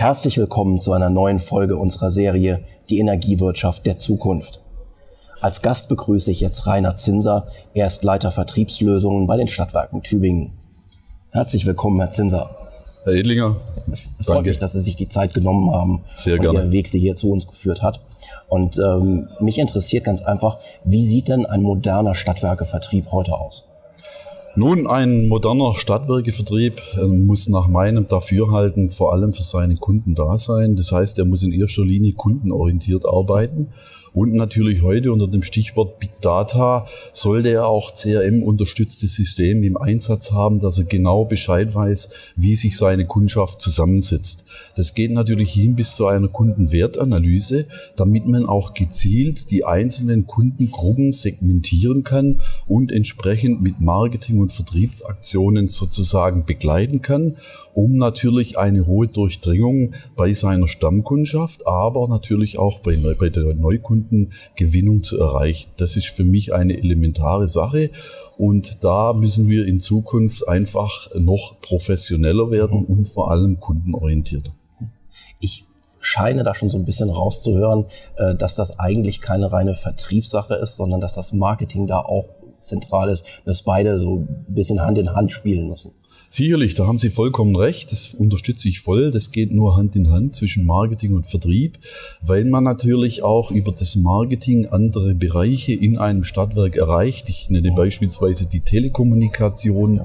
Herzlich willkommen zu einer neuen Folge unserer Serie Die Energiewirtschaft der Zukunft. Als Gast begrüße ich jetzt Rainer Zinser, er ist Leiter Vertriebslösungen bei den Stadtwerken Tübingen. Herzlich willkommen, Herr Zinser. Herr Edlinger, es freut danke. mich, dass Sie sich die Zeit genommen haben Sehr und gerne. Ihr Weg Sie hier zu uns geführt hat. Und ähm, mich interessiert ganz einfach, wie sieht denn ein moderner Stadtwerkevertrieb heute aus? Nun, ein moderner Stadtwerkevertrieb äh, muss nach meinem Dafürhalten vor allem für seine Kunden da sein. Das heißt, er muss in erster Linie kundenorientiert arbeiten und natürlich heute unter dem Stichwort Big Data sollte er auch CRM-unterstützte Systeme im Einsatz haben, dass er genau Bescheid weiß, wie sich seine Kundschaft zusammensetzt. Das geht natürlich hin bis zu einer Kundenwertanalyse, damit man auch gezielt die einzelnen Kundengruppen segmentieren kann und entsprechend mit Marketing- und Vertriebsaktionen sozusagen begleiten kann, um natürlich eine hohe Durchdringung bei seiner Stammkundschaft, aber natürlich auch bei, bei der Neukundschaft Kundengewinnung zu erreichen. Das ist für mich eine elementare Sache und da müssen wir in Zukunft einfach noch professioneller werden und vor allem kundenorientierter. Ich scheine da schon so ein bisschen rauszuhören, äh, dass das eigentlich keine reine Vertriebssache ist, sondern dass das Marketing da auch zentral ist, dass beide so ein bisschen Hand in Hand spielen müssen. Sicherlich, da haben Sie vollkommen recht. Das unterstütze ich voll. Das geht nur Hand in Hand zwischen Marketing und Vertrieb, weil man natürlich auch über das Marketing andere Bereiche in einem Stadtwerk erreicht. Ich nenne beispielsweise die Telekommunikation, ja.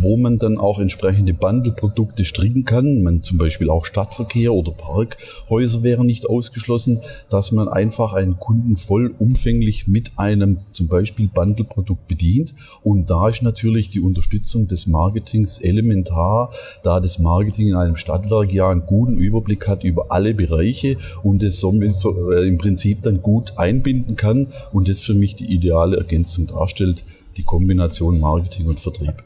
wo man dann auch entsprechende Bundle-Produkte stricken kann. Man zum Beispiel auch Stadtverkehr oder Parkhäuser wären nicht ausgeschlossen, dass man einfach einen Kunden vollumfänglich mit einem zum Beispiel Bundle-Produkt bedient. Und da ist natürlich die Unterstützung des Marketings elementar, da das Marketing in einem Stadtwerk ja einen guten Überblick hat über alle Bereiche und es somit so, äh, im Prinzip dann gut einbinden kann und das für mich die ideale Ergänzung darstellt, die Kombination Marketing und Vertrieb.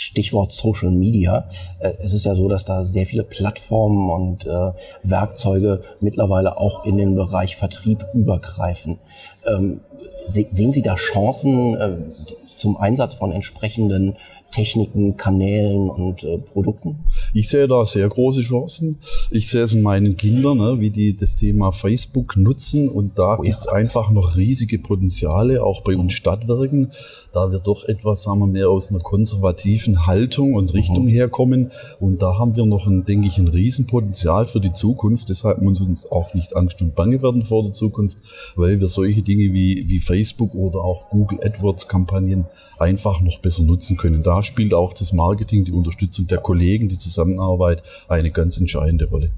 Stichwort Social Media. Äh, es ist ja so, dass da sehr viele Plattformen und äh, Werkzeuge mittlerweile auch in den Bereich Vertrieb übergreifen. Ähm, sehen Sie da Chancen äh, zum Einsatz von entsprechenden Techniken, Kanälen und äh, Produkten? Ich sehe da sehr große Chancen. Ich sehe es in meinen Kindern, ne, wie die das Thema Facebook nutzen und da oh, gibt es ja. einfach noch riesige Potenziale, auch bei uns Stadtwerken, da wir doch etwas, sagen wir mehr aus einer konservativen Haltung und Richtung mhm. herkommen und da haben wir noch, ein, denke ich, ein Riesenpotenzial für die Zukunft. Deshalb muss uns auch nicht Angst und Bange werden vor der Zukunft, weil wir solche Dinge wie, wie Facebook oder auch Google AdWords Kampagnen einfach noch besser nutzen können. Da spielt auch das Marketing, die Unterstützung der Kollegen, die Zusammenarbeit eine ganz entscheidende Rolle.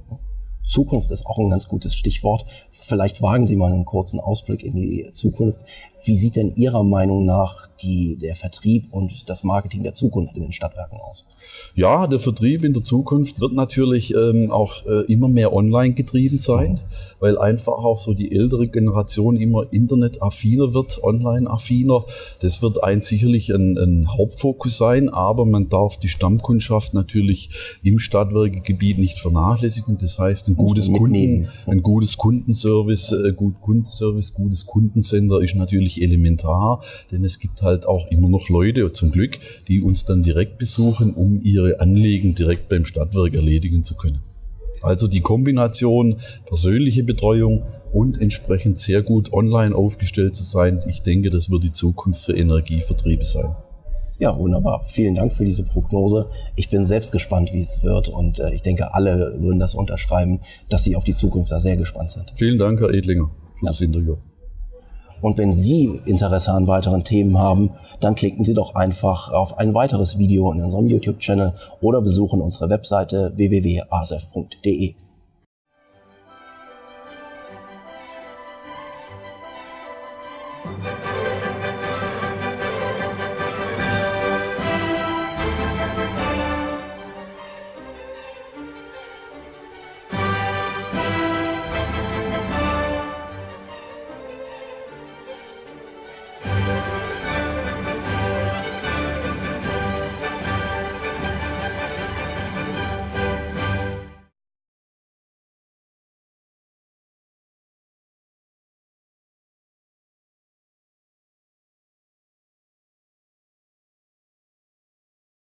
Zukunft ist auch ein ganz gutes Stichwort. Vielleicht wagen Sie mal einen kurzen Ausblick in die Zukunft. Wie sieht denn Ihrer Meinung nach die, der Vertrieb und das Marketing der Zukunft in den Stadtwerken aus? Ja, der Vertrieb in der Zukunft wird natürlich ähm, auch äh, immer mehr online getrieben sein, mhm. weil einfach auch so die ältere Generation immer internetaffiner wird, online-affiner. Das wird ein sicherlich ein, ein, Hauptfokus sein, aber man darf die Stammkundschaft natürlich im Stadtwerkegebiet nicht vernachlässigen. Das heißt, ein gutes, Kunden, ein gutes Kundenservice, äh, gut Kundenservice, gutes Kundensender ist natürlich natürlich elementar, denn es gibt halt auch immer noch Leute, zum Glück, die uns dann direkt besuchen, um ihre Anliegen direkt beim Stadtwerk erledigen zu können. Also die Kombination persönliche Betreuung und entsprechend sehr gut online aufgestellt zu sein, ich denke, das wird die Zukunft für Energievertriebe sein. Ja, wunderbar. Vielen Dank für diese Prognose. Ich bin selbst gespannt, wie es wird und äh, ich denke, alle würden das unterschreiben, dass sie auf die Zukunft da sehr gespannt sind. Vielen Dank, Herr Edlinger, für ja. das Interview. Und wenn Sie Interesse an weiteren Themen haben, dann klicken Sie doch einfach auf ein weiteres Video in unserem YouTube-Channel oder besuchen unsere Webseite www.asf.de.